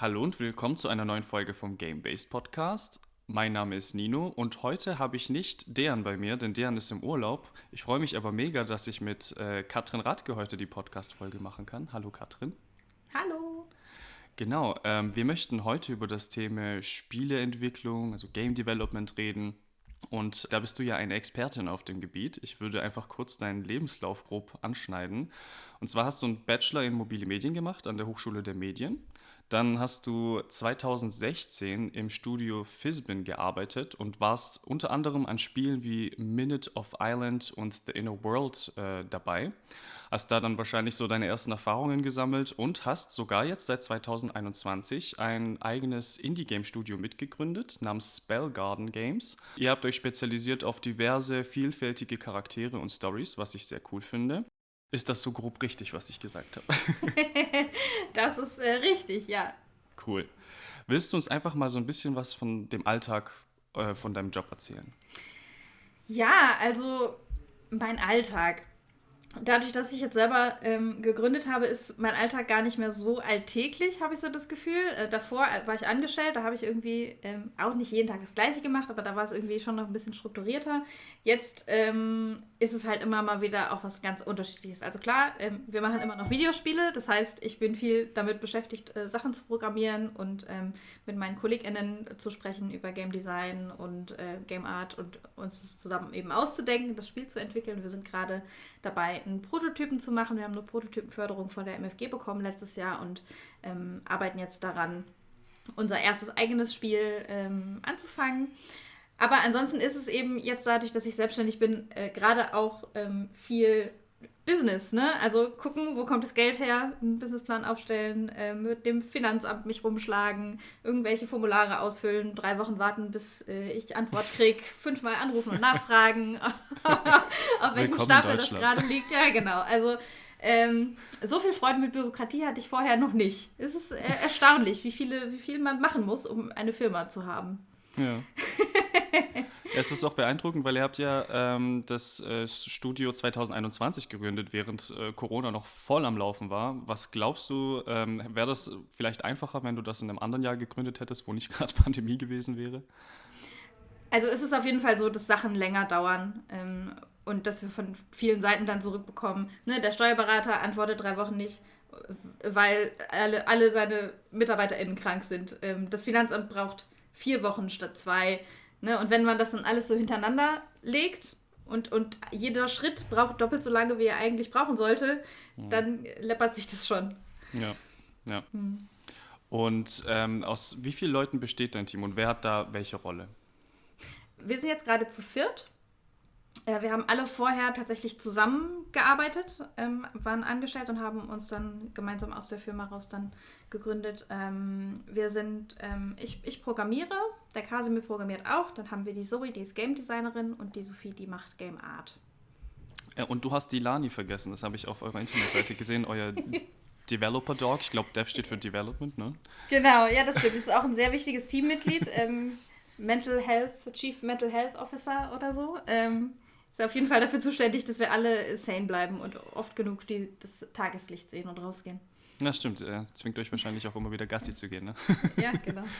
Hallo und willkommen zu einer neuen Folge vom Game-Based Podcast. Mein Name ist Nino und heute habe ich nicht Dejan bei mir, denn Dejan ist im Urlaub. Ich freue mich aber mega, dass ich mit äh, Katrin Radke heute die Podcast-Folge machen kann. Hallo Katrin. Hallo. Genau, ähm, wir möchten heute über das Thema Spieleentwicklung, also Game Development reden. Und da bist du ja eine Expertin auf dem Gebiet. Ich würde einfach kurz deinen Lebenslauf grob anschneiden. Und zwar hast du einen Bachelor in mobile Medien gemacht an der Hochschule der Medien. Dann hast du 2016 im Studio Fisbin gearbeitet und warst unter anderem an Spielen wie Minute of Island und The Inner World äh, dabei. Hast da dann wahrscheinlich so deine ersten Erfahrungen gesammelt und hast sogar jetzt seit 2021 ein eigenes Indie-Game-Studio mitgegründet namens Spell Garden Games. Ihr habt euch spezialisiert auf diverse, vielfältige Charaktere und Stories, was ich sehr cool finde. Ist das so grob richtig, was ich gesagt habe? das ist äh, richtig, ja. Cool. Willst du uns einfach mal so ein bisschen was von dem Alltag äh, von deinem Job erzählen? Ja, also mein Alltag. Dadurch, dass ich jetzt selber ähm, gegründet habe, ist mein Alltag gar nicht mehr so alltäglich, habe ich so das Gefühl. Äh, davor äh, war ich angestellt, da habe ich irgendwie ähm, auch nicht jeden Tag das Gleiche gemacht, aber da war es irgendwie schon noch ein bisschen strukturierter. Jetzt ähm, ist es halt immer mal wieder auch was ganz Unterschiedliches. Also klar, ähm, wir machen immer noch Videospiele, das heißt, ich bin viel damit beschäftigt, äh, Sachen zu programmieren und ähm, mit meinen KollegInnen zu sprechen über Game Design und äh, Game Art und uns zusammen eben auszudenken, das Spiel zu entwickeln. Wir sind gerade dabei, einen Prototypen zu machen. Wir haben eine Prototypenförderung von der MFG bekommen letztes Jahr und ähm, arbeiten jetzt daran, unser erstes eigenes Spiel ähm, anzufangen. Aber ansonsten ist es eben jetzt dadurch, dass ich selbstständig bin, äh, gerade auch ähm, viel Business, ne? Also gucken, wo kommt das Geld her, einen Businessplan aufstellen, äh, mit dem Finanzamt mich rumschlagen, irgendwelche Formulare ausfüllen, drei Wochen warten, bis äh, ich Antwort kriege, fünfmal anrufen und nachfragen, auf welchem Stapel das gerade liegt. Ja, genau. Also ähm, so viel Freude mit Bürokratie hatte ich vorher noch nicht. Es ist äh, erstaunlich, wie, viele, wie viel man machen muss, um eine Firma zu haben. Ja. es ist auch beeindruckend, weil ihr habt ja ähm, das äh, Studio 2021 gegründet, während äh, Corona noch voll am Laufen war. Was glaubst du, ähm, wäre das vielleicht einfacher, wenn du das in einem anderen Jahr gegründet hättest, wo nicht gerade Pandemie gewesen wäre? Also ist es auf jeden Fall so, dass Sachen länger dauern ähm, und dass wir von vielen Seiten dann zurückbekommen. Ne, der Steuerberater antwortet drei Wochen nicht, weil alle, alle seine MitarbeiterInnen krank sind. Ähm, das Finanzamt braucht vier Wochen statt zwei. Ne? Und wenn man das dann alles so hintereinander legt und, und jeder Schritt braucht doppelt so lange, wie er eigentlich brauchen sollte, mhm. dann läppert sich das schon. Ja, ja. Mhm. Und ähm, aus wie vielen Leuten besteht dein Team und wer hat da welche Rolle? Wir sind jetzt gerade zu viert. Äh, wir haben alle vorher tatsächlich zusammengearbeitet, ähm, waren angestellt und haben uns dann gemeinsam aus der Firma raus dann gegründet. Ähm, wir sind, ähm, ich, ich programmiere, der Kasimir programmiert auch, dann haben wir die Zoe, die ist Game Designerin und die Sophie, die macht Game Art. Ja, und du hast die Lani vergessen, das habe ich auf eurer Internetseite gesehen, euer Developer Dog. Ich glaube, Dev steht für Development, ne? Genau, ja, das stimmt. Das ist auch ein sehr wichtiges Teammitglied. ähm, Mental Health, Chief Mental Health Officer oder so. Ähm, ist auf jeden Fall dafür zuständig, dass wir alle sane bleiben und oft genug die, das Tageslicht sehen und rausgehen. Ja, stimmt. Er zwingt euch wahrscheinlich auch immer wieder Gassi zu gehen, ne? Ja, genau.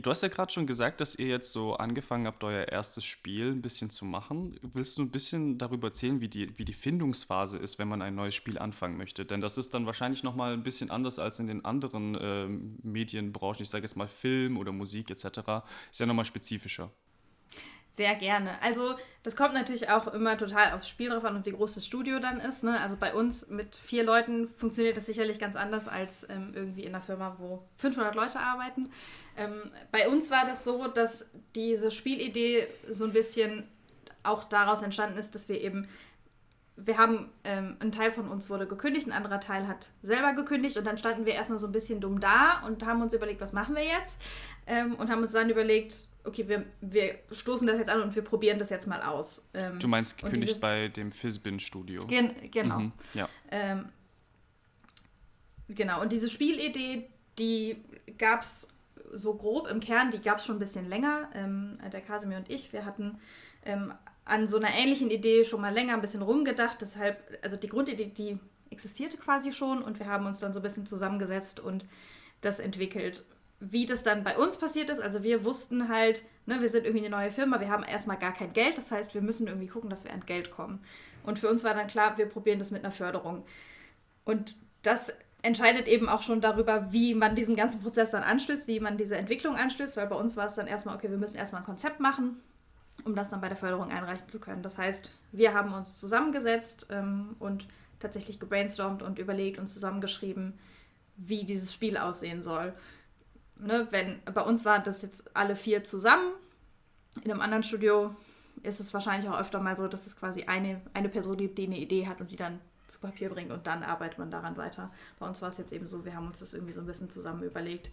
Du hast ja gerade schon gesagt, dass ihr jetzt so angefangen habt, euer erstes Spiel ein bisschen zu machen. Willst du ein bisschen darüber erzählen, wie die, wie die Findungsphase ist, wenn man ein neues Spiel anfangen möchte? Denn das ist dann wahrscheinlich nochmal ein bisschen anders als in den anderen äh, Medienbranchen. Ich sage jetzt mal Film oder Musik etc. Ist ja nochmal spezifischer. Sehr gerne. Also das kommt natürlich auch immer total aufs Spiel drauf an und wie groß das Studio dann ist. Ne? Also bei uns mit vier Leuten funktioniert das sicherlich ganz anders als ähm, irgendwie in einer Firma, wo 500 Leute arbeiten. Ähm, bei uns war das so, dass diese Spielidee so ein bisschen auch daraus entstanden ist, dass wir eben wir haben, ähm, ein Teil von uns wurde gekündigt, ein anderer Teil hat selber gekündigt und dann standen wir erstmal so ein bisschen dumm da und haben uns überlegt, was machen wir jetzt? Ähm, und haben uns dann überlegt, okay, wir, wir stoßen das jetzt an und wir probieren das jetzt mal aus. Ähm, du meinst gekündigt diese, bei dem Fizzbin-Studio? Gen, genau. Mhm, ja. Ähm, genau, und diese Spielidee, die gab es so grob im Kern, die gab es schon ein bisschen länger. Ähm, der Kasimir und ich, wir hatten ähm, an so einer ähnlichen Idee schon mal länger ein bisschen rumgedacht. Deshalb, also die Grundidee, die existierte quasi schon und wir haben uns dann so ein bisschen zusammengesetzt und das entwickelt. Wie das dann bei uns passiert ist, also wir wussten halt, ne, wir sind irgendwie eine neue Firma, wir haben erstmal gar kein Geld, das heißt, wir müssen irgendwie gucken, dass wir an Geld kommen. Und für uns war dann klar, wir probieren das mit einer Förderung. Und das entscheidet eben auch schon darüber, wie man diesen ganzen Prozess dann anstößt, wie man diese Entwicklung anstößt, weil bei uns war es dann erstmal, okay, wir müssen erstmal ein Konzept machen, um das dann bei der Förderung einreichen zu können. Das heißt, wir haben uns zusammengesetzt ähm, und tatsächlich gebrainstormt und überlegt und zusammengeschrieben, wie dieses Spiel aussehen soll. Ne, wenn bei uns waren das jetzt alle vier zusammen, in einem anderen Studio ist es wahrscheinlich auch öfter mal so, dass es quasi eine, eine Person gibt, die eine Idee hat und die dann zu Papier bringt und dann arbeitet man daran weiter. Bei uns war es jetzt eben so, wir haben uns das irgendwie so ein bisschen zusammen überlegt.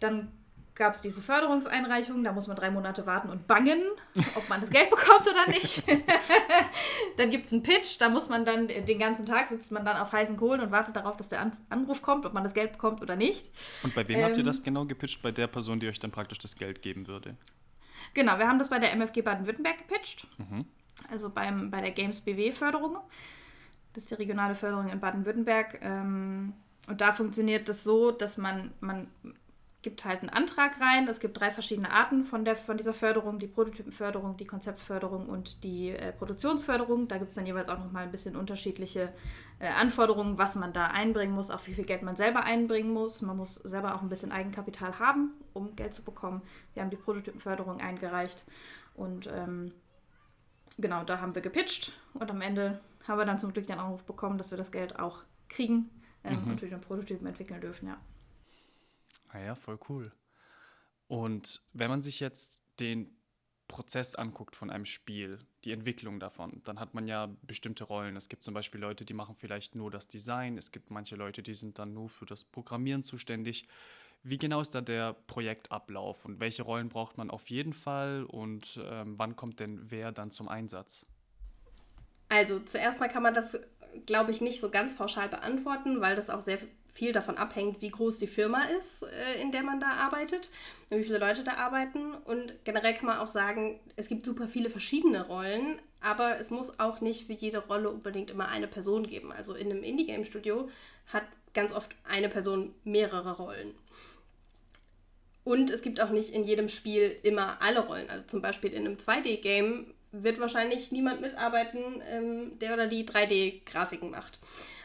Dann gab es diese Förderungseinreichung, da muss man drei Monate warten und bangen, ob man das Geld bekommt oder nicht. dann gibt es einen Pitch, da muss man dann den ganzen Tag sitzt man dann auf heißen Kohlen und wartet darauf, dass der Anruf kommt, ob man das Geld bekommt oder nicht. Und bei wem ähm, habt ihr ähm, das genau gepitcht? Bei der Person, die euch dann praktisch das Geld geben würde? Genau, wir haben das bei der MFG Baden-Württemberg gepitcht. Mhm. Also beim, bei der Games BW-Förderung. Das ist die regionale Förderung in Baden-Württemberg. Ähm, und da funktioniert das so, dass man, man gibt halt einen Antrag rein. Es gibt drei verschiedene Arten von, der, von dieser Förderung, die Prototypenförderung, die Konzeptförderung und die äh, Produktionsförderung. Da gibt es dann jeweils auch nochmal ein bisschen unterschiedliche äh, Anforderungen, was man da einbringen muss, auch wie viel Geld man selber einbringen muss. Man muss selber auch ein bisschen Eigenkapital haben, um Geld zu bekommen. Wir haben die Prototypenförderung eingereicht und ähm, genau, da haben wir gepitcht und am Ende haben wir dann zum Glück den Anruf bekommen, dass wir das Geld auch kriegen ähm, mhm. und wir den Prototypen entwickeln dürfen, ja. Ah ja, voll cool. Und wenn man sich jetzt den Prozess anguckt von einem Spiel, die Entwicklung davon, dann hat man ja bestimmte Rollen. Es gibt zum Beispiel Leute, die machen vielleicht nur das Design, es gibt manche Leute, die sind dann nur für das Programmieren zuständig. Wie genau ist da der Projektablauf und welche Rollen braucht man auf jeden Fall und ähm, wann kommt denn wer dann zum Einsatz? Also zuerst mal kann man das, glaube ich, nicht so ganz pauschal beantworten, weil das auch sehr viel davon abhängt, wie groß die Firma ist, äh, in der man da arbeitet, wie viele Leute da arbeiten. Und generell kann man auch sagen, es gibt super viele verschiedene Rollen, aber es muss auch nicht für jede Rolle unbedingt immer eine Person geben. Also in einem Indie-Game-Studio hat ganz oft eine Person mehrere Rollen. Und es gibt auch nicht in jedem Spiel immer alle Rollen. Also zum Beispiel in einem 2D-Game wird wahrscheinlich niemand mitarbeiten, ähm, der oder die 3D-Grafiken macht.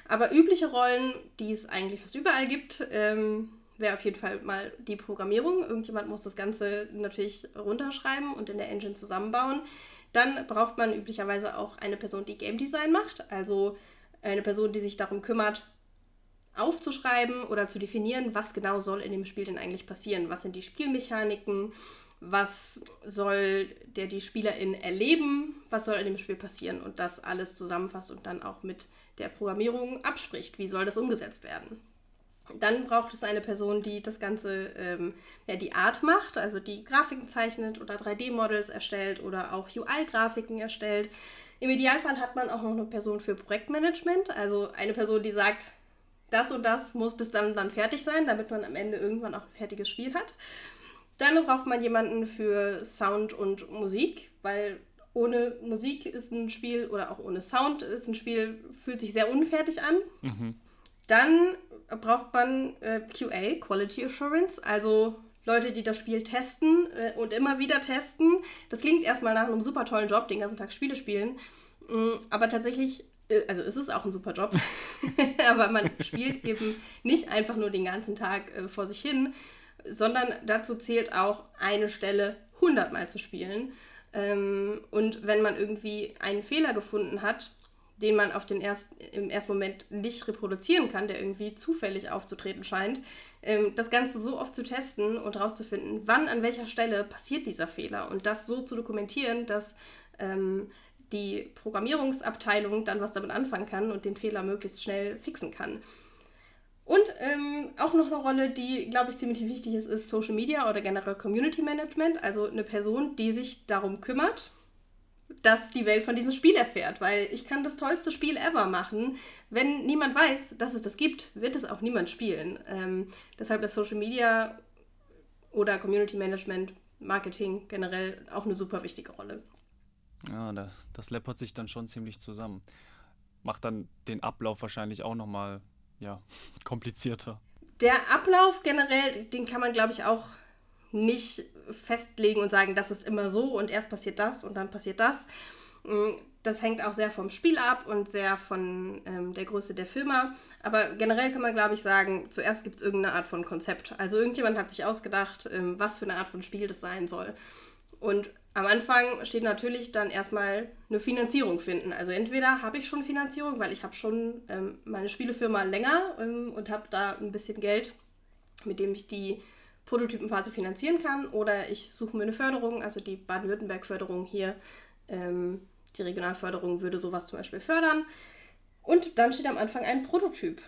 Aber übliche Rollen, die es eigentlich fast überall gibt, ähm, wäre auf jeden Fall mal die Programmierung. Irgendjemand muss das Ganze natürlich runterschreiben und in der Engine zusammenbauen. Dann braucht man üblicherweise auch eine Person, die Game Design macht, also eine Person, die sich darum kümmert, aufzuschreiben oder zu definieren, was genau soll in dem Spiel denn eigentlich passieren. Was sind die Spielmechaniken? Was soll der die Spielerin erleben? Was soll in dem Spiel passieren? Und das alles zusammenfasst und dann auch mit der Programmierung abspricht. Wie soll das umgesetzt werden? Dann braucht es eine Person, die das Ganze, ähm, ja, die Art macht, also die Grafiken zeichnet oder 3D-Models erstellt oder auch UI-Grafiken erstellt. Im Idealfall hat man auch noch eine Person für Projektmanagement, also eine Person, die sagt, das und das muss bis dann dann fertig sein, damit man am Ende irgendwann auch ein fertiges Spiel hat. Dann braucht man jemanden für Sound und Musik, weil ohne Musik ist ein Spiel oder auch ohne Sound ist ein Spiel, fühlt sich sehr unfertig an. Mhm. Dann braucht man äh, QA, Quality Assurance, also Leute, die das Spiel testen äh, und immer wieder testen. Das klingt erstmal nach einem super tollen Job, den ganzen Tag Spiele spielen. Mhm, aber tatsächlich, äh, also ist es auch ein super Job, aber man spielt eben nicht einfach nur den ganzen Tag äh, vor sich hin, sondern dazu zählt auch eine Stelle hundertmal zu spielen. Ähm, und wenn man irgendwie einen Fehler gefunden hat, den man auf den erst, im ersten Moment nicht reproduzieren kann, der irgendwie zufällig aufzutreten scheint, ähm, das Ganze so oft zu testen und herauszufinden, wann an welcher Stelle passiert dieser Fehler und das so zu dokumentieren, dass ähm, die Programmierungsabteilung dann was damit anfangen kann und den Fehler möglichst schnell fixen kann. Und ähm, auch noch eine Rolle, die, glaube ich, ziemlich wichtig ist, ist Social Media oder generell Community Management. Also eine Person, die sich darum kümmert, dass die Welt von diesem Spiel erfährt. Weil ich kann das tollste Spiel ever machen. Wenn niemand weiß, dass es das gibt, wird es auch niemand spielen. Ähm, deshalb ist Social Media oder Community Management, Marketing generell auch eine super wichtige Rolle. Ja, das läppert sich dann schon ziemlich zusammen. Macht dann den Ablauf wahrscheinlich auch nochmal ja, komplizierter. Der Ablauf generell, den kann man, glaube ich, auch nicht festlegen und sagen, das ist immer so und erst passiert das und dann passiert das. Mm, das hängt auch sehr vom Spiel ab und sehr von ähm, der Größe der Firma. Aber generell kann man, glaube ich, sagen, zuerst gibt es irgendeine Art von Konzept. Also irgendjemand hat sich ausgedacht, ähm, was für eine Art von Spiel das sein soll. Und am Anfang steht natürlich dann erstmal eine Finanzierung finden. Also entweder habe ich schon Finanzierung, weil ich habe schon ähm, meine Spielefirma länger ähm, und habe da ein bisschen Geld, mit dem ich die Prototypenphase finanzieren kann, oder ich suche mir eine Förderung, also die Baden-Württemberg-Förderung hier, ähm, die Regionalförderung würde sowas zum Beispiel fördern. Und dann steht am Anfang ein Prototyp.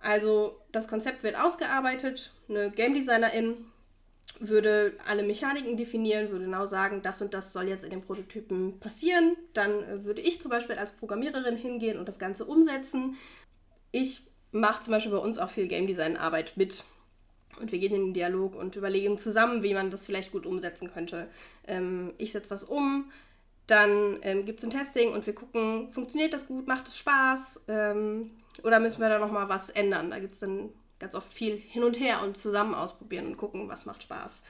Also das Konzept wird ausgearbeitet, eine Game Designerin würde alle Mechaniken definieren, würde genau sagen, das und das soll jetzt in den Prototypen passieren. Dann äh, würde ich zum Beispiel als Programmiererin hingehen und das Ganze umsetzen. Ich mache zum Beispiel bei uns auch viel Game Design Arbeit mit. Und wir gehen in den Dialog und überlegen zusammen, wie man das vielleicht gut umsetzen könnte. Ähm, ich setze was um, dann ähm, gibt es ein Testing und wir gucken, funktioniert das gut, macht es Spaß ähm, oder müssen wir da nochmal was ändern. Da gibt es dann ganz oft viel hin und her und zusammen ausprobieren und gucken, was macht Spaß.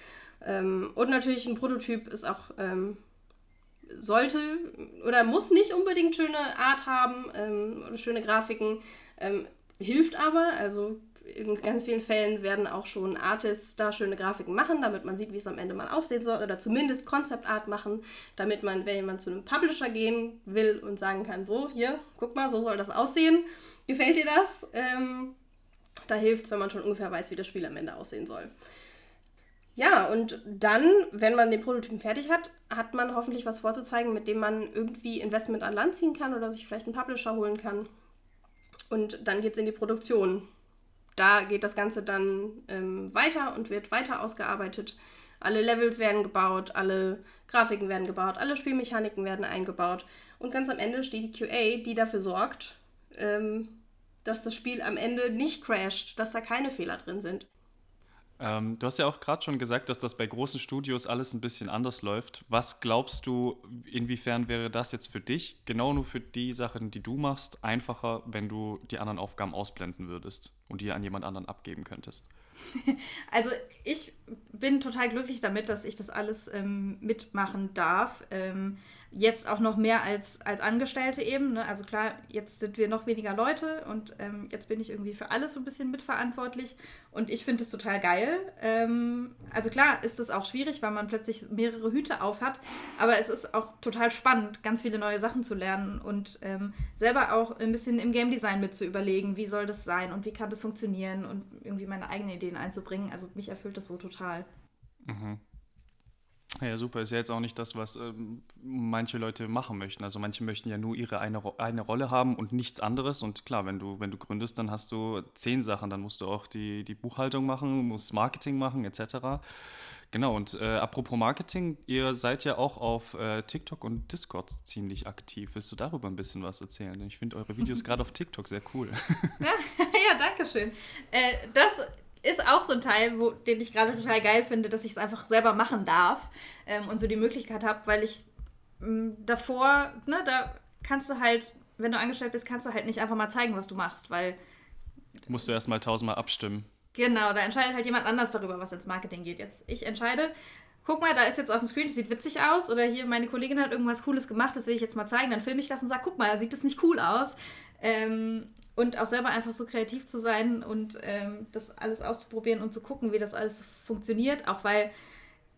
Ähm, und natürlich ein Prototyp ist auch, ähm, sollte oder muss nicht unbedingt schöne Art haben ähm, oder schöne Grafiken, ähm, hilft aber. Also in ganz vielen Fällen werden auch schon Artists da schöne Grafiken machen, damit man sieht, wie es am Ende mal aussehen soll oder zumindest Concept Art machen, damit man, wenn man zu einem Publisher gehen will und sagen kann, so, hier, guck mal, so soll das aussehen, gefällt dir das? Da hilft es, wenn man schon ungefähr weiß, wie das Spiel am Ende aussehen soll. Ja, und dann, wenn man den Prototypen fertig hat, hat man hoffentlich was vorzuzeigen, mit dem man irgendwie Investment an Land ziehen kann oder sich vielleicht einen Publisher holen kann. Und dann geht es in die Produktion. Da geht das Ganze dann ähm, weiter und wird weiter ausgearbeitet. Alle Levels werden gebaut, alle Grafiken werden gebaut, alle Spielmechaniken werden eingebaut. Und ganz am Ende steht die QA, die dafür sorgt, ähm, dass das Spiel am Ende nicht crasht, dass da keine Fehler drin sind. Ähm, du hast ja auch gerade schon gesagt, dass das bei großen Studios alles ein bisschen anders läuft. Was glaubst du, inwiefern wäre das jetzt für dich, genau nur für die Sachen, die du machst, einfacher, wenn du die anderen Aufgaben ausblenden würdest und die an jemand anderen abgeben könntest? Also ich bin total glücklich damit, dass ich das alles ähm, mitmachen darf. Ähm, Jetzt auch noch mehr als, als Angestellte eben. Ne? Also klar, jetzt sind wir noch weniger Leute und ähm, jetzt bin ich irgendwie für alles so ein bisschen mitverantwortlich. Und ich finde es total geil. Ähm, also klar ist es auch schwierig, weil man plötzlich mehrere Hüte auf hat. Aber es ist auch total spannend, ganz viele neue Sachen zu lernen und ähm, selber auch ein bisschen im Game Design mit zu überlegen, wie soll das sein und wie kann das funktionieren und irgendwie meine eigenen Ideen einzubringen. Also mich erfüllt das so total. Mhm. Ja, super. Ist ja jetzt auch nicht das, was ähm, manche Leute machen möchten. Also manche möchten ja nur ihre eine, eine Rolle haben und nichts anderes. Und klar, wenn du, wenn du gründest, dann hast du zehn Sachen. Dann musst du auch die, die Buchhaltung machen, musst Marketing machen, etc. Genau, und äh, apropos Marketing, ihr seid ja auch auf äh, TikTok und Discord ziemlich aktiv. Willst du darüber ein bisschen was erzählen? Ich finde eure Videos gerade auf TikTok sehr cool. ja, ja danke schön. Äh, das ist auch so ein Teil, wo, den ich gerade total geil finde, dass ich es einfach selber machen darf ähm, und so die Möglichkeit habe, weil ich mh, davor, ne, da kannst du halt, wenn du angestellt bist, kannst du halt nicht einfach mal zeigen, was du machst, weil. Musst du erstmal tausendmal abstimmen. Genau, da entscheidet halt jemand anders darüber, was ins Marketing geht. Jetzt, ich entscheide, guck mal, da ist jetzt auf dem Screen, das sieht witzig aus. Oder hier, meine Kollegin hat irgendwas Cooles gemacht, das will ich jetzt mal zeigen. Dann filme ich das und sage, guck mal, da sieht das nicht cool aus. Ähm, und auch selber einfach so kreativ zu sein und ähm, das alles auszuprobieren und zu gucken, wie das alles funktioniert. Auch weil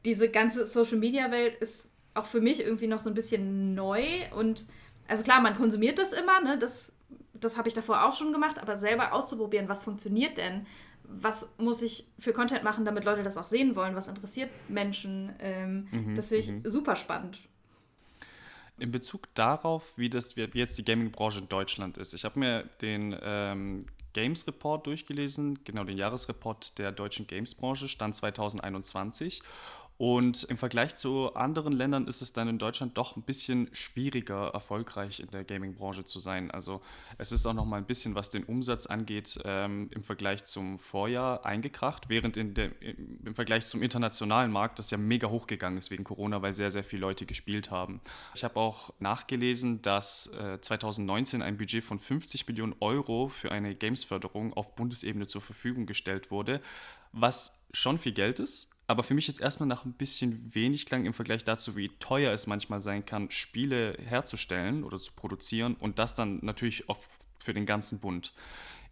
diese ganze Social-Media-Welt ist auch für mich irgendwie noch so ein bisschen neu. Und also klar, man konsumiert das immer, ne? das, das habe ich davor auch schon gemacht, aber selber auszuprobieren, was funktioniert denn? Was muss ich für Content machen, damit Leute das auch sehen wollen? Was interessiert Menschen? Ähm, mhm, das finde ich mhm. super spannend in Bezug darauf, wie, das, wie jetzt die Gaming-Branche in Deutschland ist. Ich habe mir den ähm, Games Report durchgelesen, genau den Jahresreport der deutschen Games-Branche, Stand 2021. Und im Vergleich zu anderen Ländern ist es dann in Deutschland doch ein bisschen schwieriger, erfolgreich in der Gaming-Branche zu sein. Also es ist auch noch mal ein bisschen, was den Umsatz angeht, ähm, im Vergleich zum Vorjahr eingekracht, während in der, im Vergleich zum internationalen Markt das ja mega hochgegangen ist wegen Corona, weil sehr, sehr viele Leute gespielt haben. Ich habe auch nachgelesen, dass äh, 2019 ein Budget von 50 Millionen Euro für eine Games-Förderung auf Bundesebene zur Verfügung gestellt wurde, was schon viel Geld ist aber für mich jetzt erstmal nach ein bisschen wenig klang im Vergleich dazu, wie teuer es manchmal sein kann, Spiele herzustellen oder zu produzieren und das dann natürlich oft für den ganzen Bund.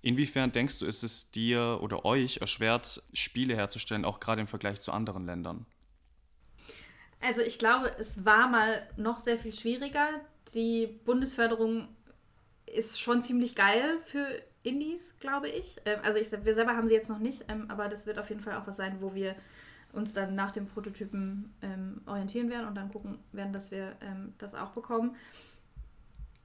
Inwiefern denkst du, ist es dir oder euch erschwert, Spiele herzustellen, auch gerade im Vergleich zu anderen Ländern? Also ich glaube, es war mal noch sehr viel schwieriger. Die Bundesförderung ist schon ziemlich geil für Indies, glaube ich. Ähm, also ich, wir selber haben sie jetzt noch nicht, ähm, aber das wird auf jeden Fall auch was sein, wo wir uns dann nach dem Prototypen ähm, orientieren werden und dann gucken werden, dass wir ähm, das auch bekommen.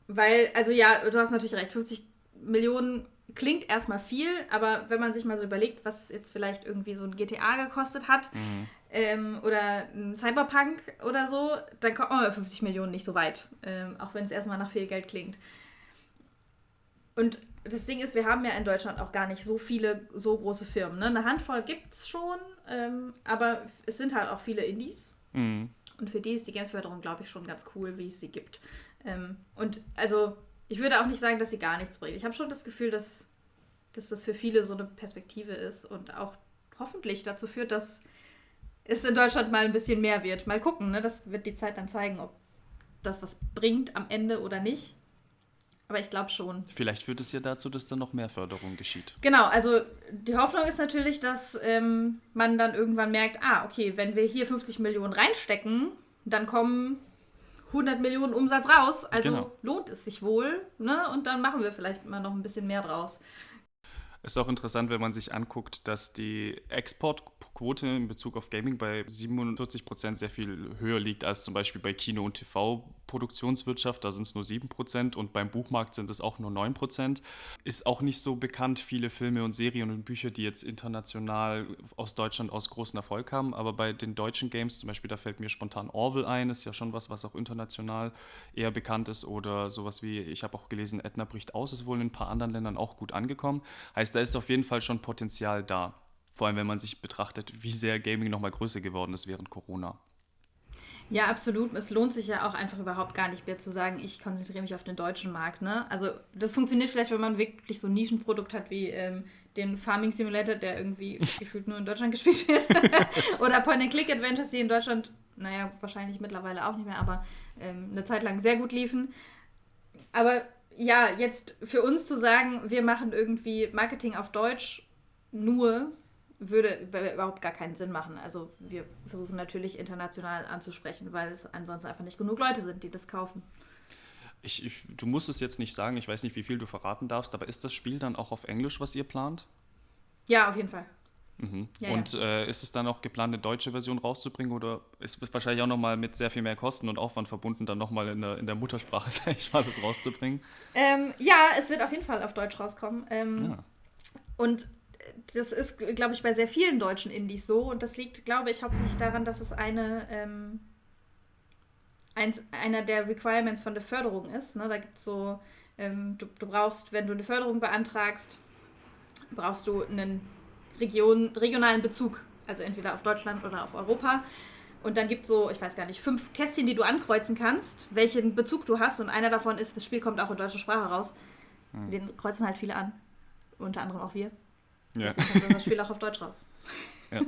Weil, also ja, du hast natürlich recht, 50 Millionen klingt erstmal viel, aber wenn man sich mal so überlegt, was jetzt vielleicht irgendwie so ein GTA gekostet hat mhm. ähm, oder ein Cyberpunk oder so, dann kommt man bei 50 Millionen nicht so weit, ähm, auch wenn es erstmal nach viel Geld klingt. Und das Ding ist, wir haben ja in Deutschland auch gar nicht so viele so große Firmen. Ne? Eine Handvoll gibt es schon, ähm, aber es sind halt auch viele Indies. Mhm. Und für die ist die Gamesförderung, glaube ich, schon ganz cool, wie es sie gibt. Ähm, und also, ich würde auch nicht sagen, dass sie gar nichts bringt. Ich habe schon das Gefühl, dass, dass das für viele so eine Perspektive ist und auch hoffentlich dazu führt, dass es in Deutschland mal ein bisschen mehr wird. Mal gucken, ne? das wird die Zeit dann zeigen, ob das was bringt am Ende oder nicht. Aber ich glaube schon. Vielleicht führt es ja dazu, dass dann noch mehr Förderung geschieht. Genau, also die Hoffnung ist natürlich, dass ähm, man dann irgendwann merkt, ah, okay, wenn wir hier 50 Millionen reinstecken, dann kommen 100 Millionen Umsatz raus. Also genau. lohnt es sich wohl. Ne? Und dann machen wir vielleicht mal noch ein bisschen mehr draus. Ist auch interessant, wenn man sich anguckt, dass die Exportquote in Bezug auf Gaming bei 47 Prozent sehr viel höher liegt als zum Beispiel bei Kino- und TV-Produktionswirtschaft. Da sind es nur 7 Prozent und beim Buchmarkt sind es auch nur 9 Prozent. Ist auch nicht so bekannt, viele Filme und Serien und Bücher, die jetzt international aus Deutschland aus großen Erfolg haben. Aber bei den deutschen Games, zum Beispiel, da fällt mir spontan Orwell ein, ist ja schon was, was auch international eher bekannt ist. Oder sowas wie, ich habe auch gelesen, Edna bricht aus, ist wohl in ein paar anderen Ländern auch gut angekommen. Heißt, da ist auf jeden Fall schon Potenzial da. Vor allem, wenn man sich betrachtet, wie sehr Gaming nochmal größer geworden ist während Corona. Ja, absolut. Es lohnt sich ja auch einfach überhaupt gar nicht mehr zu sagen, ich konzentriere mich auf den deutschen Markt. Ne? Also das funktioniert vielleicht, wenn man wirklich so ein Nischenprodukt hat wie ähm, den Farming Simulator, der irgendwie gefühlt nur in Deutschland gespielt wird. Oder Point-and-Click-Adventures, die in Deutschland, naja, wahrscheinlich mittlerweile auch nicht mehr, aber ähm, eine Zeit lang sehr gut liefen. Aber ja, jetzt für uns zu sagen, wir machen irgendwie Marketing auf Deutsch nur, würde überhaupt gar keinen Sinn machen. Also wir versuchen natürlich international anzusprechen, weil es ansonsten einfach nicht genug Leute sind, die das kaufen. Ich, ich, du musst es jetzt nicht sagen, ich weiß nicht, wie viel du verraten darfst, aber ist das Spiel dann auch auf Englisch, was ihr plant? Ja, auf jeden Fall. Mhm. Ja, und ja. Äh, ist es dann auch geplant, eine deutsche Version rauszubringen oder ist es wahrscheinlich auch nochmal mit sehr viel mehr Kosten und Aufwand verbunden, dann nochmal in der, in der Muttersprache, sag ich mal, das rauszubringen? Ähm, ja, es wird auf jeden Fall auf Deutsch rauskommen. Ähm, ja. Und das ist, glaube ich, bei sehr vielen deutschen Indies so. Und das liegt, glaube ich, hauptsächlich daran, dass es eine, ähm, eins, einer der Requirements von der Förderung ist. Ne? Da gibt es so, ähm, du, du brauchst, wenn du eine Förderung beantragst, brauchst du einen Region, regionalen Bezug. Also entweder auf Deutschland oder auf Europa. Und dann gibt es so, ich weiß gar nicht, fünf Kästchen, die du ankreuzen kannst, welchen Bezug du hast. Und einer davon ist, das Spiel kommt auch in deutscher Sprache raus. Mhm. Den kreuzen halt viele an. Unter anderem auch wir. Ja. Deswegen kommt das Spiel auch auf Deutsch raus. Ja.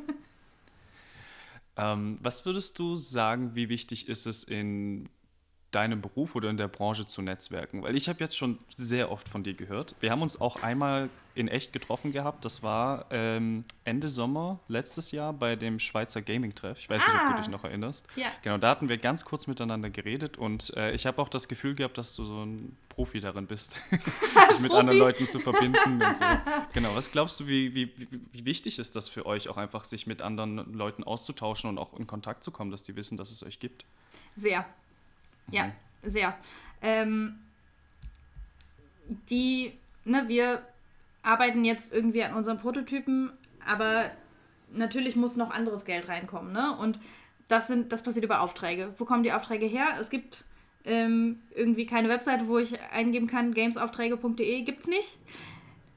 ähm, was würdest du sagen, wie wichtig ist es in deinem Beruf oder in der Branche zu netzwerken? Weil ich habe jetzt schon sehr oft von dir gehört. Wir haben uns auch einmal in echt getroffen gehabt. Das war ähm, Ende Sommer letztes Jahr bei dem Schweizer Gaming-Treff. Ich weiß ah. nicht, ob du ah. dich noch erinnerst. Ja. Genau, da hatten wir ganz kurz miteinander geredet und äh, ich habe auch das Gefühl gehabt, dass du so ein Profi darin bist, dich mit anderen Leuten zu verbinden. Und so. Genau, was glaubst du, wie, wie, wie wichtig ist das für euch, auch einfach sich mit anderen Leuten auszutauschen und auch in Kontakt zu kommen, dass die wissen, dass es euch gibt? Sehr. Ja, mhm. sehr. Ähm, die, ne, wir arbeiten jetzt irgendwie an unseren Prototypen, aber natürlich muss noch anderes Geld reinkommen, ne? Und das, sind, das passiert über Aufträge. Wo kommen die Aufträge her? Es gibt ähm, irgendwie keine Webseite, wo ich eingeben kann, gamesaufträge.de, gibt es nicht.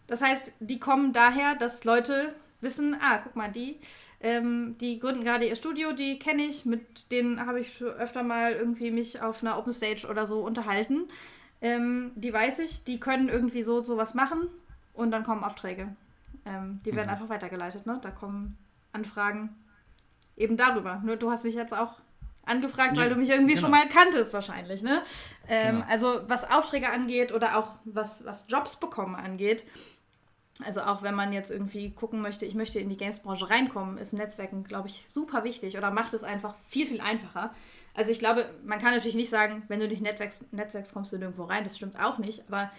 Das heißt, die kommen daher, dass Leute wissen, ah, guck mal, die, ähm, die gründen gerade ihr Studio, die kenne ich, mit denen habe ich öfter mal irgendwie mich auf einer Open Stage oder so unterhalten. Ähm, die weiß ich, die können irgendwie so sowas machen und dann kommen Aufträge. Ähm, die werden mhm. einfach weitergeleitet, ne? Da kommen Anfragen eben darüber. Nur du hast mich jetzt auch angefragt, ja, weil du mich irgendwie genau. schon mal kanntest wahrscheinlich, ne? Ähm, genau. Also was Aufträge angeht oder auch was, was Jobs bekommen angeht, also auch wenn man jetzt irgendwie gucken möchte, ich möchte in die Games-Branche reinkommen, ist Netzwerken, glaube ich, super wichtig oder macht es einfach viel, viel einfacher. Also ich glaube, man kann natürlich nicht sagen, wenn du nicht netzwerkst, netzwerkst kommst du nirgendwo rein, das stimmt auch nicht, aber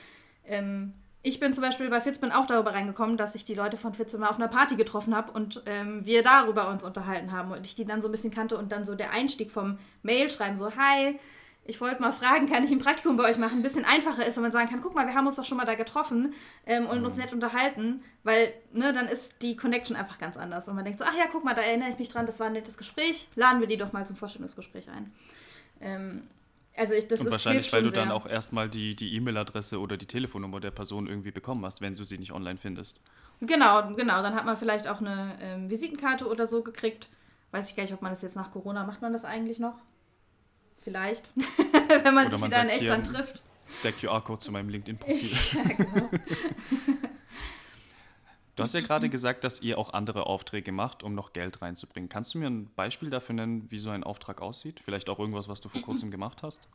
ähm, ich bin zum Beispiel bei Fitzbin auch darüber reingekommen, dass ich die Leute von Fitzbin mal auf einer Party getroffen habe und ähm, wir darüber uns unterhalten haben und ich die dann so ein bisschen kannte und dann so der Einstieg vom Mail schreiben, so, hi, ich wollte mal fragen, kann ich ein Praktikum bei euch machen? Ein bisschen einfacher ist, wenn man sagen kann, guck mal, wir haben uns doch schon mal da getroffen ähm, und mhm. uns nett unterhalten, weil ne, dann ist die Connection einfach ganz anders. Und man denkt so, ach ja, guck mal, da erinnere ich mich dran, das war ein nettes Gespräch, laden wir die doch mal zum Vorstellungsgespräch ein. Ähm, also ich, das und ist, wahrscheinlich, weil du sehr. dann auch erstmal die E-Mail-Adresse oder die Telefonnummer der Person irgendwie bekommen hast, wenn du sie nicht online findest. Genau, genau. Dann hat man vielleicht auch eine ähm, Visitenkarte oder so gekriegt. Weiß ich gar nicht, ob man das jetzt nach Corona macht man das eigentlich noch? Vielleicht. Wenn man Oder sich man wieder in echt dann trifft. Der QR-Code zu meinem LinkedIn-Profil. ja, genau. Du hast ja gerade gesagt, dass ihr auch andere Aufträge macht, um noch Geld reinzubringen. Kannst du mir ein Beispiel dafür nennen, wie so ein Auftrag aussieht? Vielleicht auch irgendwas, was du vor kurzem gemacht hast?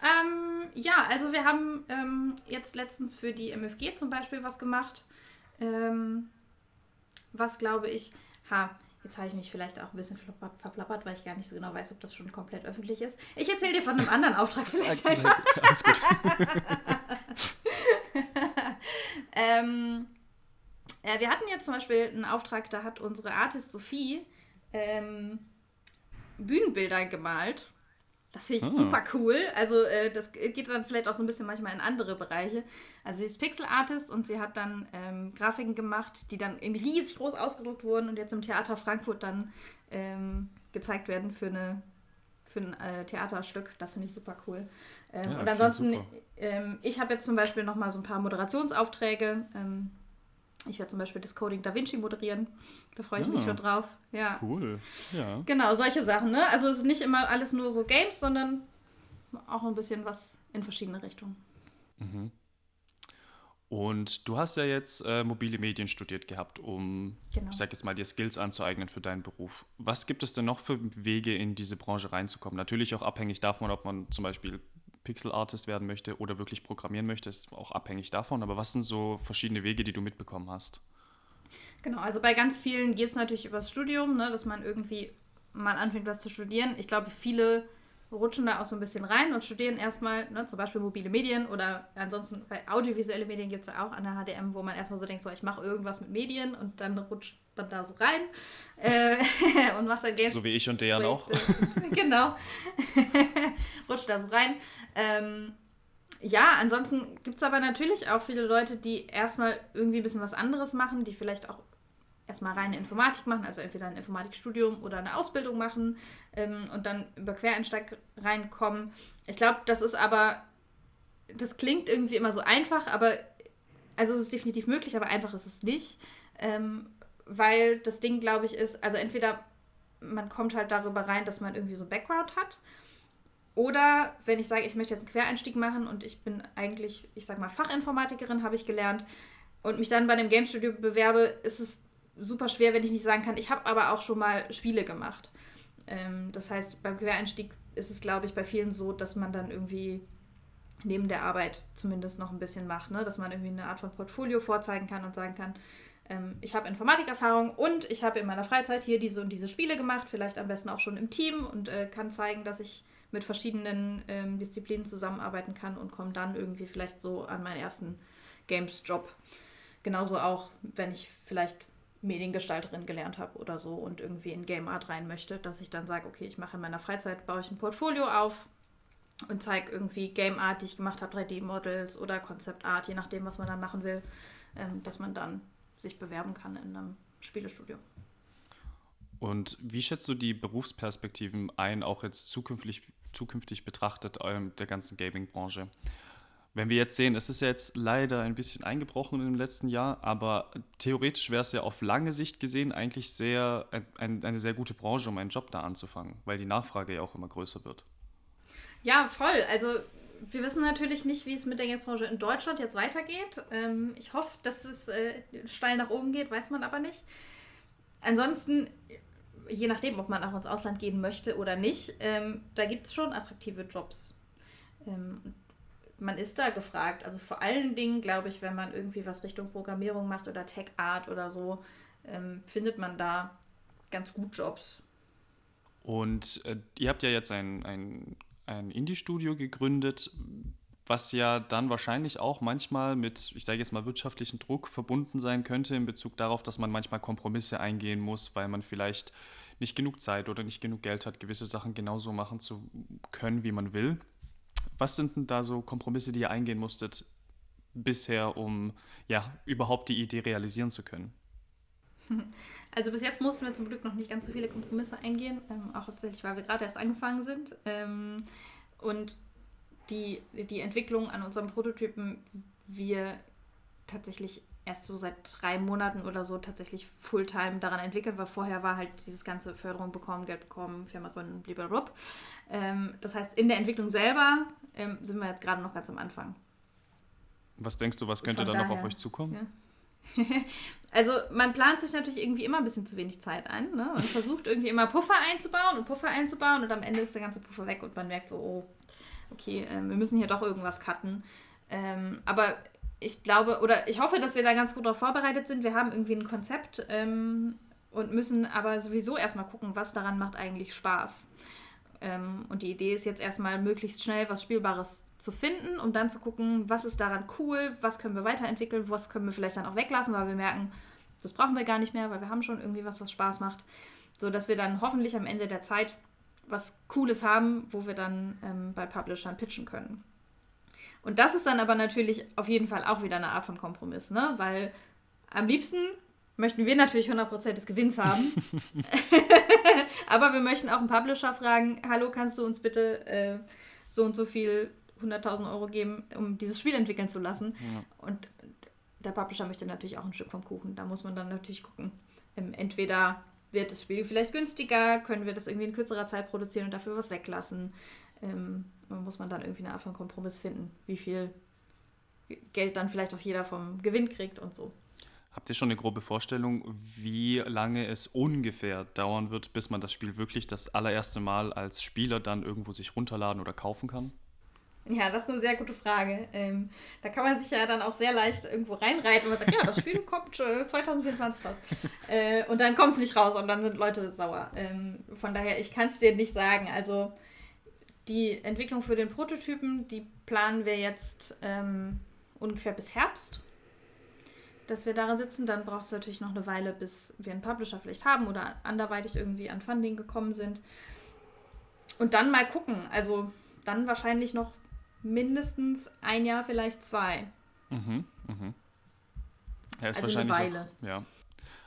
Ähm, ja, also wir haben ähm, jetzt letztens für die MFG zum Beispiel was gemacht. Ähm, was glaube ich, ha, Jetzt habe ich mich vielleicht auch ein bisschen verplappert, weil ich gar nicht so genau weiß, ob das schon komplett öffentlich ist. Ich erzähle dir von einem anderen Auftrag vielleicht einfach. Alles gut. ähm, äh, wir hatten jetzt zum Beispiel einen Auftrag, da hat unsere Artist Sophie ähm, Bühnenbilder gemalt das finde ich ah. super cool. Also äh, das geht dann vielleicht auch so ein bisschen manchmal in andere Bereiche. Also sie ist Pixel-Artist und sie hat dann ähm, Grafiken gemacht, die dann in riesig groß ausgedruckt wurden und jetzt im Theater Frankfurt dann ähm, gezeigt werden für, eine, für ein äh, Theaterstück. Das finde ich super cool. Ähm, ja, und ansonsten, ähm, ich habe jetzt zum Beispiel noch mal so ein paar Moderationsaufträge. Ich werde zum Beispiel das Coding Da Vinci moderieren. Da freue ich ja. mich ah. schon drauf. Ja. Cool. Ja. Genau, solche Sachen. Ne? Also es ist nicht immer alles nur so Games, sondern auch ein bisschen was in verschiedene Richtungen. Mhm. Und du hast ja jetzt äh, mobile Medien studiert gehabt, um, genau. ich sag jetzt mal, dir Skills anzueignen für deinen Beruf. Was gibt es denn noch für Wege, in diese Branche reinzukommen? Natürlich auch abhängig davon, ob man zum Beispiel Pixel-Artist werden möchte oder wirklich programmieren möchte, ist auch abhängig davon. Aber was sind so verschiedene Wege, die du mitbekommen hast? Genau, also bei ganz vielen geht es natürlich übers Studium, ne, dass man irgendwie mal anfängt, was zu studieren. Ich glaube, viele rutschen da auch so ein bisschen rein und studieren erstmal ne, zum Beispiel mobile Medien oder ansonsten bei audiovisuelle Medien gibt es ja auch an der HDM, wo man erstmal so denkt, so ich mache irgendwas mit Medien und dann rutscht man da so rein äh, und macht dann Games. So wie ich und der auch. genau. rutscht da so rein. Ähm, ja, ansonsten gibt es aber natürlich auch viele Leute, die erstmal irgendwie ein bisschen was anderes machen, die vielleicht auch erstmal reine Informatik machen, also entweder ein Informatikstudium oder eine Ausbildung machen ähm, und dann über Quereinsteig reinkommen. Ich glaube, das ist aber, das klingt irgendwie immer so einfach, aber also es ist definitiv möglich, aber einfach ist es nicht. Ähm, weil das Ding, glaube ich, ist, also entweder man kommt halt darüber rein, dass man irgendwie so Background hat. Oder wenn ich sage, ich möchte jetzt einen Quereinstieg machen und ich bin eigentlich, ich sag mal, Fachinformatikerin, habe ich gelernt, und mich dann bei einem Game Studio bewerbe, ist es super schwer, wenn ich nicht sagen kann, ich habe aber auch schon mal Spiele gemacht. Ähm, das heißt, beim Quereinstieg ist es, glaube ich, bei vielen so, dass man dann irgendwie neben der Arbeit zumindest noch ein bisschen macht, ne? dass man irgendwie eine Art von Portfolio vorzeigen kann und sagen kann, ähm, ich habe Informatikerfahrung und ich habe in meiner Freizeit hier diese und diese Spiele gemacht, vielleicht am besten auch schon im Team und äh, kann zeigen, dass ich mit verschiedenen ähm, Disziplinen zusammenarbeiten kann und komme dann irgendwie vielleicht so an meinen ersten Games-Job. Genauso auch, wenn ich vielleicht Mediengestalterin gelernt habe oder so und irgendwie in Game Art rein möchte, dass ich dann sage, okay, ich mache in meiner Freizeit, baue ich ein Portfolio auf und zeige irgendwie Game Art, die ich gemacht habe, 3D-Models oder Konzept Art, je nachdem, was man dann machen will, ähm, dass man dann sich bewerben kann in einem Spielestudio. Und wie schätzt du die Berufsperspektiven ein, auch jetzt zukünftig, zukünftig betrachtet ähm, der ganzen Gaming-Branche? Wenn wir jetzt sehen, es ist ja jetzt leider ein bisschen eingebrochen im letzten Jahr, aber theoretisch wäre es ja auf lange Sicht gesehen eigentlich sehr, ein, eine sehr gute Branche, um einen Job da anzufangen, weil die Nachfrage ja auch immer größer wird. Ja, voll. Also wir wissen natürlich nicht, wie es mit der Gamesbranche in Deutschland jetzt weitergeht. Ähm, ich hoffe, dass es äh, steil nach oben geht, weiß man aber nicht. Ansonsten, je nachdem, ob man auch ins Ausland gehen möchte oder nicht, ähm, da gibt es schon attraktive Jobs. Ähm, man ist da gefragt. Also vor allen Dingen, glaube ich, wenn man irgendwie was Richtung Programmierung macht oder Tech Art oder so, ähm, findet man da ganz gut Jobs. Und äh, ihr habt ja jetzt ein, ein, ein Indie-Studio gegründet, was ja dann wahrscheinlich auch manchmal mit, ich sage jetzt mal, wirtschaftlichen Druck verbunden sein könnte in Bezug darauf, dass man manchmal Kompromisse eingehen muss, weil man vielleicht nicht genug Zeit oder nicht genug Geld hat, gewisse Sachen genauso machen zu können, wie man will. Was sind denn da so Kompromisse, die ihr eingehen musstet bisher, um ja überhaupt die Idee realisieren zu können? Also bis jetzt mussten wir zum Glück noch nicht ganz so viele Kompromisse eingehen, ähm, auch tatsächlich, weil wir gerade erst angefangen sind. Ähm, und die, die Entwicklung an unserem Prototypen wir tatsächlich erst so seit drei Monaten oder so tatsächlich Fulltime daran entwickelt, weil vorher war halt dieses ganze Förderung bekommen, Geld bekommen, Firma gründen, blablabla. Ähm, das heißt, in der Entwicklung selber ähm, sind wir jetzt gerade noch ganz am Anfang. Was denkst du, was könnte da noch auf euch zukommen? Ja. also man plant sich natürlich irgendwie immer ein bisschen zu wenig Zeit ein ne? und versucht irgendwie immer Puffer einzubauen und Puffer einzubauen und am Ende ist der ganze Puffer weg und man merkt so, oh, okay, äh, wir müssen hier doch irgendwas cutten. Ähm, aber ich glaube, oder ich hoffe, dass wir da ganz gut darauf vorbereitet sind. Wir haben irgendwie ein Konzept ähm, und müssen aber sowieso erstmal gucken, was daran macht eigentlich Spaß. Ähm, und die Idee ist jetzt erstmal möglichst schnell was Spielbares zu finden, um dann zu gucken, was ist daran cool, was können wir weiterentwickeln, was können wir vielleicht dann auch weglassen, weil wir merken, das brauchen wir gar nicht mehr, weil wir haben schon irgendwie was, was Spaß macht. So dass wir dann hoffentlich am Ende der Zeit was Cooles haben, wo wir dann ähm, bei Publishern pitchen können. Und das ist dann aber natürlich auf jeden Fall auch wieder eine Art von Kompromiss, ne? Weil am liebsten möchten wir natürlich 100% des Gewinns haben. aber wir möchten auch einen Publisher fragen, hallo, kannst du uns bitte äh, so und so viel 100.000 Euro geben, um dieses Spiel entwickeln zu lassen. Ja. Und der Publisher möchte natürlich auch ein Stück vom Kuchen. Da muss man dann natürlich gucken. Ähm, entweder wird das Spiel vielleicht günstiger, können wir das irgendwie in kürzerer Zeit produzieren und dafür was weglassen. Ähm, muss man dann irgendwie eine Art von Kompromiss finden, wie viel Geld dann vielleicht auch jeder vom Gewinn kriegt und so. Habt ihr schon eine grobe Vorstellung, wie lange es ungefähr dauern wird, bis man das Spiel wirklich das allererste Mal als Spieler dann irgendwo sich runterladen oder kaufen kann? Ja, das ist eine sehr gute Frage. Ähm, da kann man sich ja dann auch sehr leicht irgendwo reinreiten und sagt, ja, das Spiel kommt 2024 raus. äh, und dann kommt es nicht raus und dann sind Leute sauer. Ähm, von daher, ich kann es dir nicht sagen. Also die Entwicklung für den Prototypen, die planen wir jetzt ähm, ungefähr bis Herbst, dass wir daran sitzen. Dann braucht es natürlich noch eine Weile, bis wir einen Publisher vielleicht haben oder anderweitig irgendwie an Funding gekommen sind. Und dann mal gucken. Also dann wahrscheinlich noch mindestens ein Jahr, vielleicht zwei. Mhm, mhm. Ja, ist also wahrscheinlich eine Weile. Auch, ja.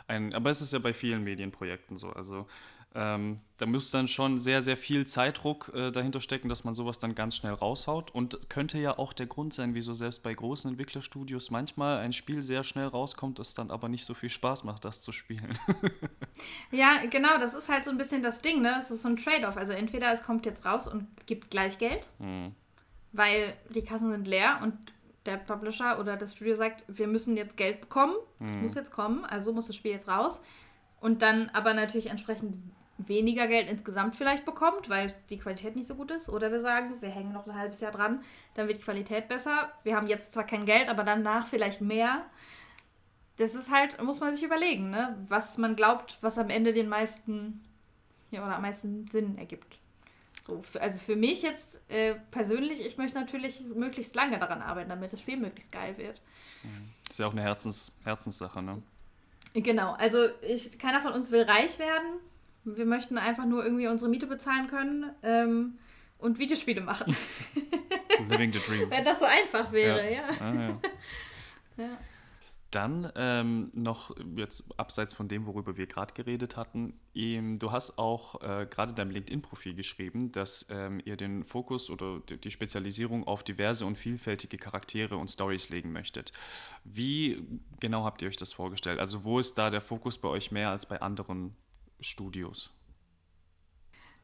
Ein, aber es ist ja bei vielen Medienprojekten so. Also ähm, da muss dann schon sehr, sehr viel Zeitdruck äh, dahinter stecken, dass man sowas dann ganz schnell raushaut. Und könnte ja auch der Grund sein, wieso selbst bei großen Entwicklerstudios manchmal ein Spiel sehr schnell rauskommt, das dann aber nicht so viel Spaß macht, das zu spielen. ja, genau, das ist halt so ein bisschen das Ding, ne? Es ist so ein Trade-off. Also entweder es kommt jetzt raus und gibt gleich Geld, mhm. weil die Kassen sind leer und der Publisher oder das Studio sagt, wir müssen jetzt Geld bekommen, es mhm. muss jetzt kommen, also muss das Spiel jetzt raus. Und dann aber natürlich entsprechend weniger Geld insgesamt vielleicht bekommt, weil die Qualität nicht so gut ist. Oder wir sagen, wir hängen noch ein halbes Jahr dran, dann wird die Qualität besser. Wir haben jetzt zwar kein Geld, aber danach vielleicht mehr. Das ist halt, muss man sich überlegen, ne? was man glaubt, was am Ende den meisten ja, oder am meisten Sinn ergibt. So, für, also für mich jetzt äh, persönlich, ich möchte natürlich möglichst lange daran arbeiten, damit das Spiel möglichst geil wird. Das ist ja auch eine Herzens, Herzenssache, ne? Genau, also ich, keiner von uns will reich werden. Wir möchten einfach nur irgendwie unsere Miete bezahlen können ähm, und Videospiele machen. Living the dream. Wenn das so einfach wäre, ja. ja. Ah, ja. ja. Dann ähm, noch jetzt abseits von dem, worüber wir gerade geredet hatten, ähm, du hast auch äh, gerade deinem LinkedIn-Profil geschrieben, dass ähm, ihr den Fokus oder die Spezialisierung auf diverse und vielfältige Charaktere und Stories legen möchtet. Wie genau habt ihr euch das vorgestellt? Also wo ist da der Fokus bei euch mehr als bei anderen Studios?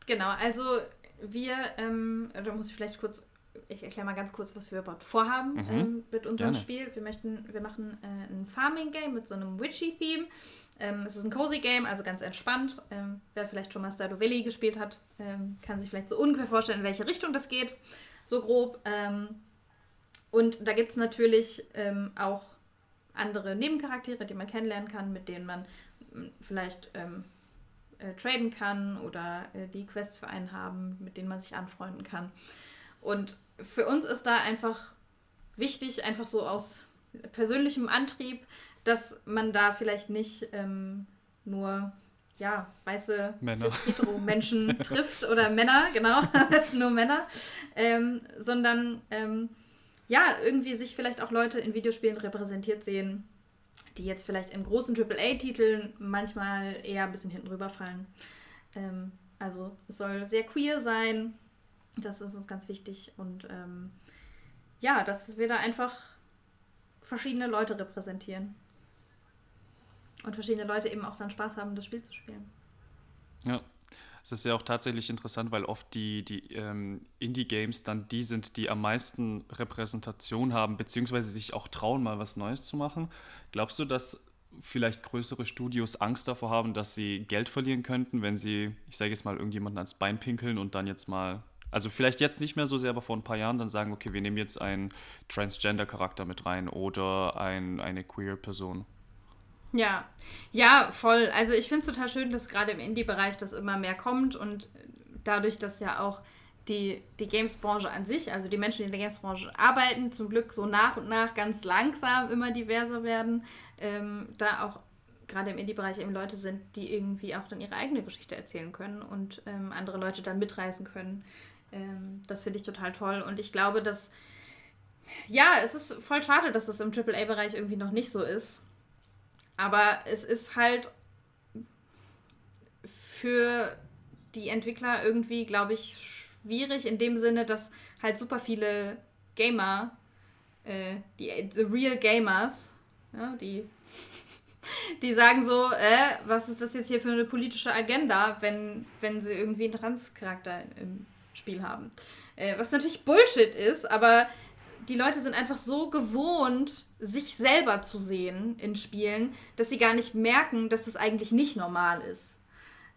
Genau, also wir, ähm, da muss ich vielleicht kurz ich erkläre mal ganz kurz, was wir überhaupt vorhaben mhm. ähm, mit unserem Gerne. Spiel. Wir möchten, wir machen äh, ein Farming-Game mit so einem Witchy-Theme. Ähm, es ist ein cozy Game, also ganz entspannt. Ähm, wer vielleicht schon mal Stardew Valley gespielt hat, ähm, kann sich vielleicht so ungefähr vorstellen, in welche Richtung das geht. So grob. Ähm, und da gibt es natürlich ähm, auch andere Nebencharaktere, die man kennenlernen kann, mit denen man hm, vielleicht äh, traden kann oder äh, die Quests für einen haben, mit denen man sich anfreunden kann. Und für uns ist da einfach wichtig, einfach so aus persönlichem Antrieb, dass man da vielleicht nicht ähm, nur ja, weiße Hetero-Menschen trifft oder Männer, genau, am besten nur Männer, ähm, sondern ähm, ja, irgendwie sich vielleicht auch Leute in Videospielen repräsentiert sehen, die jetzt vielleicht in großen AAA-Titeln manchmal eher ein bisschen hinten rüberfallen. Ähm, also es soll sehr queer sein, das ist uns ganz wichtig. Und ähm, ja, dass wir da einfach verschiedene Leute repräsentieren. Und verschiedene Leute eben auch dann Spaß haben, das Spiel zu spielen. Ja. Es ist ja auch tatsächlich interessant, weil oft die, die ähm, Indie-Games dann die sind, die am meisten Repräsentation haben, beziehungsweise sich auch trauen, mal was Neues zu machen. Glaubst du, dass vielleicht größere Studios Angst davor haben, dass sie Geld verlieren könnten, wenn sie, ich sage jetzt mal, irgendjemanden ans Bein pinkeln und dann jetzt mal also vielleicht jetzt nicht mehr so sehr, aber vor ein paar Jahren dann sagen, okay, wir nehmen jetzt einen Transgender-Charakter mit rein oder ein, eine Queer-Person. Ja, ja, voll. Also ich finde es total schön, dass gerade im Indie-Bereich das immer mehr kommt und dadurch, dass ja auch die, die Games-Branche an sich, also die Menschen, die in der Games-Branche arbeiten, zum Glück so nach und nach ganz langsam immer diverser werden, ähm, da auch gerade im Indie-Bereich eben Leute sind, die irgendwie auch dann ihre eigene Geschichte erzählen können und ähm, andere Leute dann mitreißen können. Ähm, das finde ich total toll. Und ich glaube, dass, ja, es ist voll schade, dass das im AAA-Bereich irgendwie noch nicht so ist. Aber es ist halt für die Entwickler irgendwie, glaube ich, schwierig in dem Sinne, dass halt super viele Gamer, äh, die the real Gamers, ja, die, die sagen so, äh, was ist das jetzt hier für eine politische Agenda, wenn, wenn sie irgendwie einen Trans-Charakter im Spiel haben. Äh, was natürlich Bullshit ist, aber die Leute sind einfach so gewohnt, sich selber zu sehen in Spielen, dass sie gar nicht merken, dass das eigentlich nicht normal ist.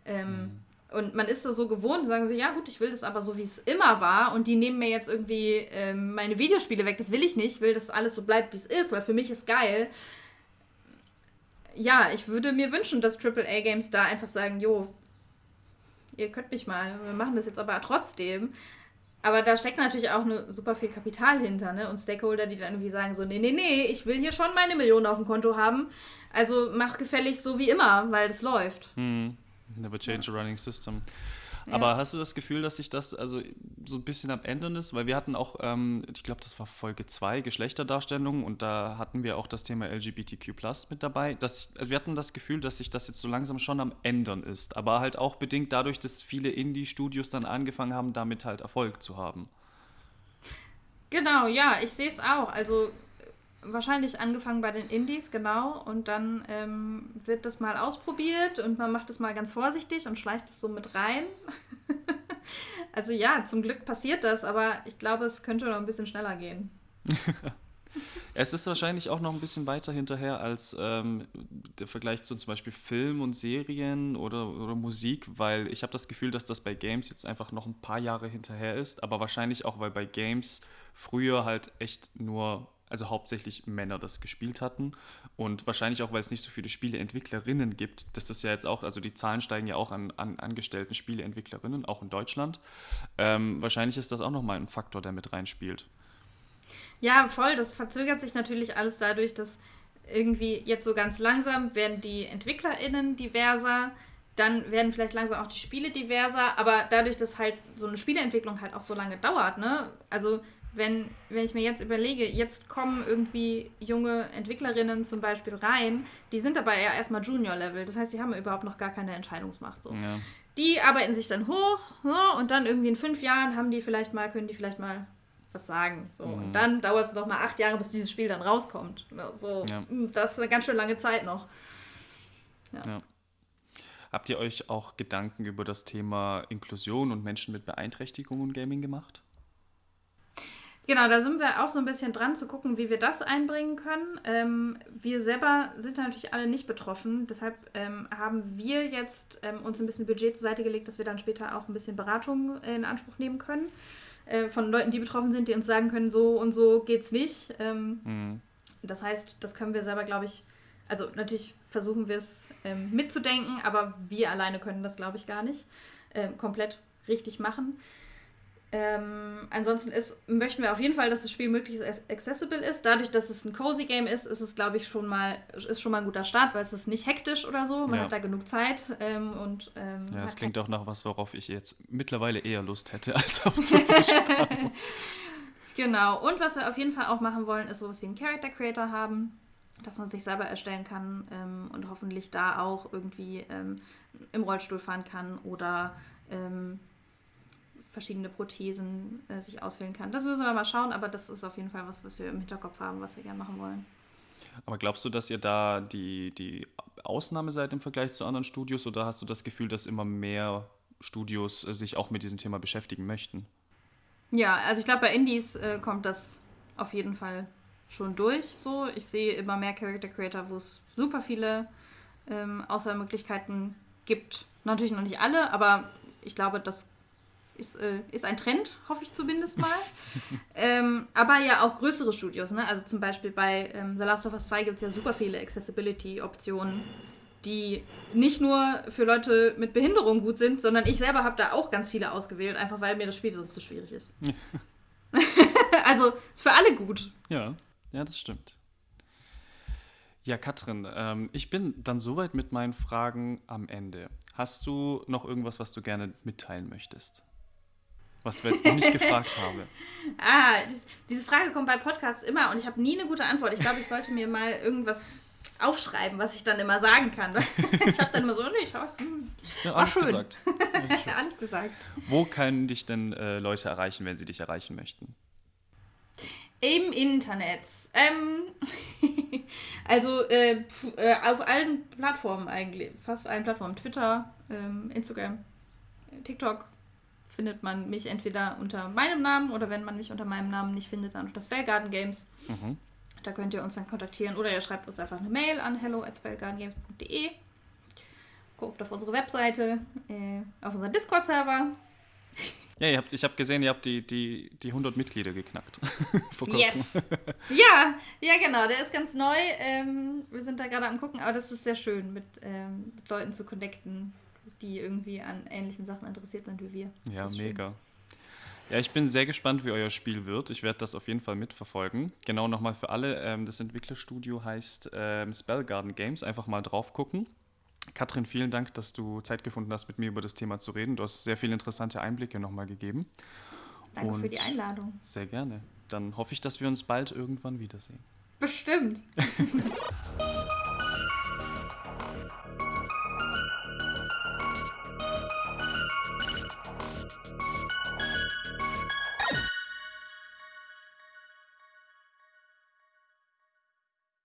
Ähm, mhm. Und man ist da so gewohnt und sagen so, ja gut, ich will das aber so, wie es immer war und die nehmen mir jetzt irgendwie ähm, meine Videospiele weg. Das will ich nicht, ich will, dass alles so bleibt, wie es ist, weil für mich ist geil. Ja, ich würde mir wünschen, dass AAA-Games da einfach sagen, jo, ihr könnt mich mal, wir machen das jetzt aber trotzdem. Aber da steckt natürlich auch ne, super viel Kapital hinter, ne? Und Stakeholder, die dann irgendwie sagen so, nee, nee, nee, ich will hier schon meine Millionen auf dem Konto haben. Also mach gefällig so wie immer, weil das läuft. Hm. Never change a running system. Aber hast du das Gefühl, dass sich das also so ein bisschen am Ändern ist? Weil wir hatten auch, ähm, ich glaube, das war Folge 2, Geschlechterdarstellung und da hatten wir auch das Thema LGBTQ mit dabei. Das, wir hatten das Gefühl, dass sich das jetzt so langsam schon am Ändern ist. Aber halt auch bedingt dadurch, dass viele Indie-Studios dann angefangen haben, damit halt Erfolg zu haben. Genau, ja, ich sehe es auch. Also wahrscheinlich angefangen bei den Indies, genau. Und dann ähm, wird das mal ausprobiert und man macht es mal ganz vorsichtig und schleicht es so mit rein. also ja, zum Glück passiert das, aber ich glaube, es könnte noch ein bisschen schneller gehen. es ist wahrscheinlich auch noch ein bisschen weiter hinterher als ähm, der Vergleich zu zum Beispiel Film und Serien oder, oder Musik, weil ich habe das Gefühl, dass das bei Games jetzt einfach noch ein paar Jahre hinterher ist, aber wahrscheinlich auch, weil bei Games früher halt echt nur also hauptsächlich Männer das gespielt hatten. Und wahrscheinlich auch, weil es nicht so viele Spieleentwicklerinnen gibt, dass das ja jetzt auch, also die Zahlen steigen ja auch an, an angestellten Spieleentwicklerinnen, auch in Deutschland. Ähm, wahrscheinlich ist das auch nochmal ein Faktor, der mit reinspielt. Ja, voll. Das verzögert sich natürlich alles dadurch, dass irgendwie jetzt so ganz langsam werden die EntwicklerInnen diverser. dann werden vielleicht langsam auch die Spiele diverser, aber dadurch, dass halt so eine Spieleentwicklung halt auch so lange dauert, ne? Also wenn, wenn ich mir jetzt überlege, jetzt kommen irgendwie junge Entwicklerinnen zum Beispiel rein, die sind aber ja erstmal Junior-Level. Das heißt, die haben überhaupt noch gar keine Entscheidungsmacht. So. Ja. Die arbeiten sich dann hoch so, und dann irgendwie in fünf Jahren haben die vielleicht mal, können die vielleicht mal was sagen. So. Mhm. Und dann dauert es noch mal acht Jahre, bis dieses Spiel dann rauskommt. So, ja. Hm, das ist eine ganz schön lange Zeit noch. Ja. ja. Habt ihr euch auch Gedanken über das Thema Inklusion und Menschen mit Beeinträchtigungen und Gaming gemacht? Genau, da sind wir auch so ein bisschen dran zu gucken, wie wir das einbringen können. Ähm, wir selber sind natürlich alle nicht betroffen. Deshalb ähm, haben wir jetzt ähm, uns ein bisschen Budget zur Seite gelegt, dass wir dann später auch ein bisschen Beratung in Anspruch nehmen können. Äh, von Leuten, die betroffen sind, die uns sagen können, so und so geht's nicht. Ähm, mhm. Das heißt, das können wir selber, glaube ich, also natürlich versuchen wir es ähm, mitzudenken, aber wir alleine können das, glaube ich, gar nicht äh, komplett richtig machen. Ähm, ansonsten ist, möchten wir auf jeden Fall, dass das Spiel möglichst accessible ist. Dadurch, dass es ein cozy Game ist, ist es, glaube ich, schon mal, ist schon mal ein guter Start, weil es ist nicht hektisch oder so. Man ja. hat da genug Zeit. Ähm, und, ähm, ja, es klingt auch nach was, worauf ich jetzt mittlerweile eher Lust hätte, als auf so Genau. Und was wir auf jeden Fall auch machen wollen, ist sowas wie einen Character Creator haben, dass man sich selber erstellen kann ähm, und hoffentlich da auch irgendwie ähm, im Rollstuhl fahren kann oder ähm, verschiedene Prothesen äh, sich auswählen kann. Das müssen wir mal schauen, aber das ist auf jeden Fall was, was wir im Hinterkopf haben, was wir gerne machen wollen. Aber glaubst du, dass ihr da die, die Ausnahme seid im Vergleich zu anderen Studios oder hast du das Gefühl, dass immer mehr Studios äh, sich auch mit diesem Thema beschäftigen möchten? Ja, also ich glaube, bei Indies äh, kommt das auf jeden Fall schon durch. So, ich sehe immer mehr Character Creator, wo es super viele ähm, Auswahlmöglichkeiten gibt. Natürlich noch nicht alle, aber ich glaube, das ist, äh, ist ein Trend, hoffe ich zumindest mal. ähm, aber ja auch größere Studios. Ne? Also zum Beispiel bei ähm, The Last of Us 2 gibt es ja super viele Accessibility-Optionen, die nicht nur für Leute mit Behinderung gut sind, sondern ich selber habe da auch ganz viele ausgewählt, einfach weil mir das Spiel sonst zu schwierig ist. also für alle gut. Ja, ja, das stimmt. Ja, Katrin, ähm, ich bin dann soweit mit meinen Fragen am Ende. Hast du noch irgendwas, was du gerne mitteilen möchtest? Was wir jetzt noch nicht gefragt haben. Ah, das, diese Frage kommt bei Podcasts immer und ich habe nie eine gute Antwort. Ich glaube, ich sollte mir mal irgendwas aufschreiben, was ich dann immer sagen kann. ich habe dann immer so, nee, ich hab, hm, ja, alles schön. gesagt. Alles gesagt. Wo können dich denn äh, Leute erreichen, wenn sie dich erreichen möchten? Im Internet. Ähm, also äh, äh, auf allen Plattformen eigentlich. Fast allen Plattformen. Twitter, ähm, Instagram, TikTok, findet man mich entweder unter meinem Namen oder wenn man mich unter meinem Namen nicht findet, dann unter Spellgarden Games. Mhm. Da könnt ihr uns dann kontaktieren oder ihr schreibt uns einfach eine Mail an hello at spellgardengames.de. Guckt auf unsere Webseite, äh, auf unseren Discord-Server. Ja, ihr habt, ich habe gesehen, ihr habt die, die, die 100 Mitglieder geknackt. Vor kurzem. Yes! Ja, ja, genau, der ist ganz neu. Ähm, wir sind da gerade am gucken, aber das ist sehr schön, mit, ähm, mit Leuten zu connecten, die irgendwie an ähnlichen Sachen interessiert sind wie wir. Ja, mega. Schön. Ja, ich bin sehr gespannt, wie euer Spiel wird. Ich werde das auf jeden Fall mitverfolgen. Genau nochmal für alle, ähm, das Entwicklerstudio heißt ähm, Spellgarden Games. Einfach mal drauf gucken. Katrin, vielen Dank, dass du Zeit gefunden hast, mit mir über das Thema zu reden. Du hast sehr viele interessante Einblicke nochmal gegeben. Danke Und für die Einladung. Sehr gerne. Dann hoffe ich, dass wir uns bald irgendwann wiedersehen. Bestimmt.